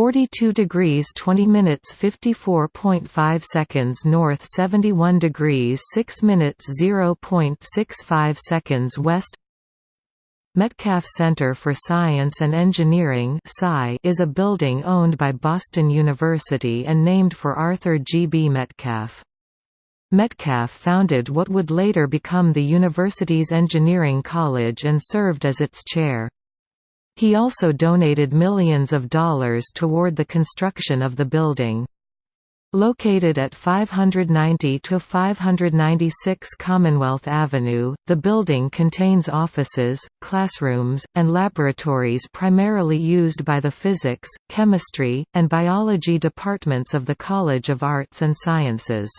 42 degrees 20 minutes 54.5 seconds north 71 degrees 6 minutes 0.65 seconds west Metcalf Center for Science and Engineering is a building owned by Boston University and named for Arthur G. B. Metcalf. Metcalf founded what would later become the university's engineering college and served as its chair. He also donated millions of dollars toward the construction of the building. Located at 590 to 596 Commonwealth Avenue, the building contains offices, classrooms, and laboratories primarily used by the physics, chemistry, and biology departments of the College of Arts and Sciences.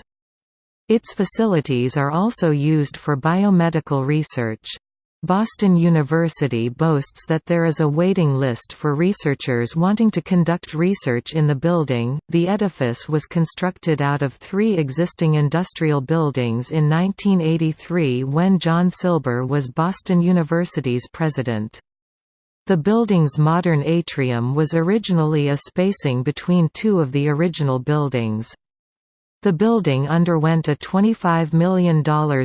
Its facilities are also used for biomedical research. Boston University boasts that there is a waiting list for researchers wanting to conduct research in the building. The edifice was constructed out of three existing industrial buildings in 1983 when John Silber was Boston University's president. The building's modern atrium was originally a spacing between two of the original buildings. The building underwent a $25 million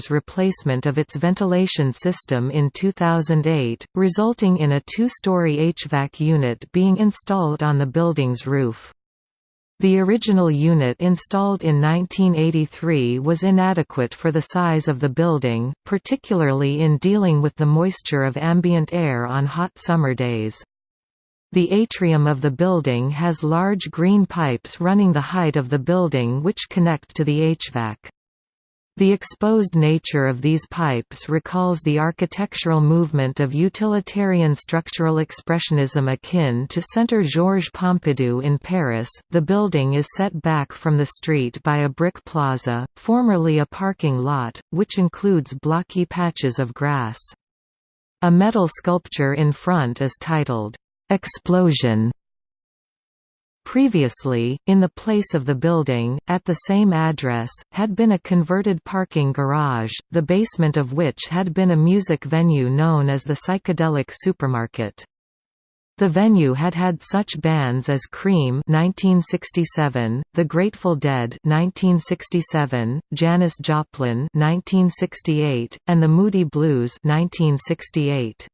replacement of its ventilation system in 2008, resulting in a two-story HVAC unit being installed on the building's roof. The original unit installed in 1983 was inadequate for the size of the building, particularly in dealing with the moisture of ambient air on hot summer days. The atrium of the building has large green pipes running the height of the building which connect to the HVAC. The exposed nature of these pipes recalls the architectural movement of utilitarian structural expressionism akin to Centre Georges Pompidou in Paris. The building is set back from the street by a brick plaza, formerly a parking lot, which includes blocky patches of grass. A metal sculpture in front is titled, Explosion Previously, in the place of the building, at the same address, had been a converted parking garage, the basement of which had been a music venue known as the Psychedelic Supermarket. The venue had had such bands as Cream (1967), The Grateful Dead (1967), Janis Joplin (1968), and the Moody Blues (1968).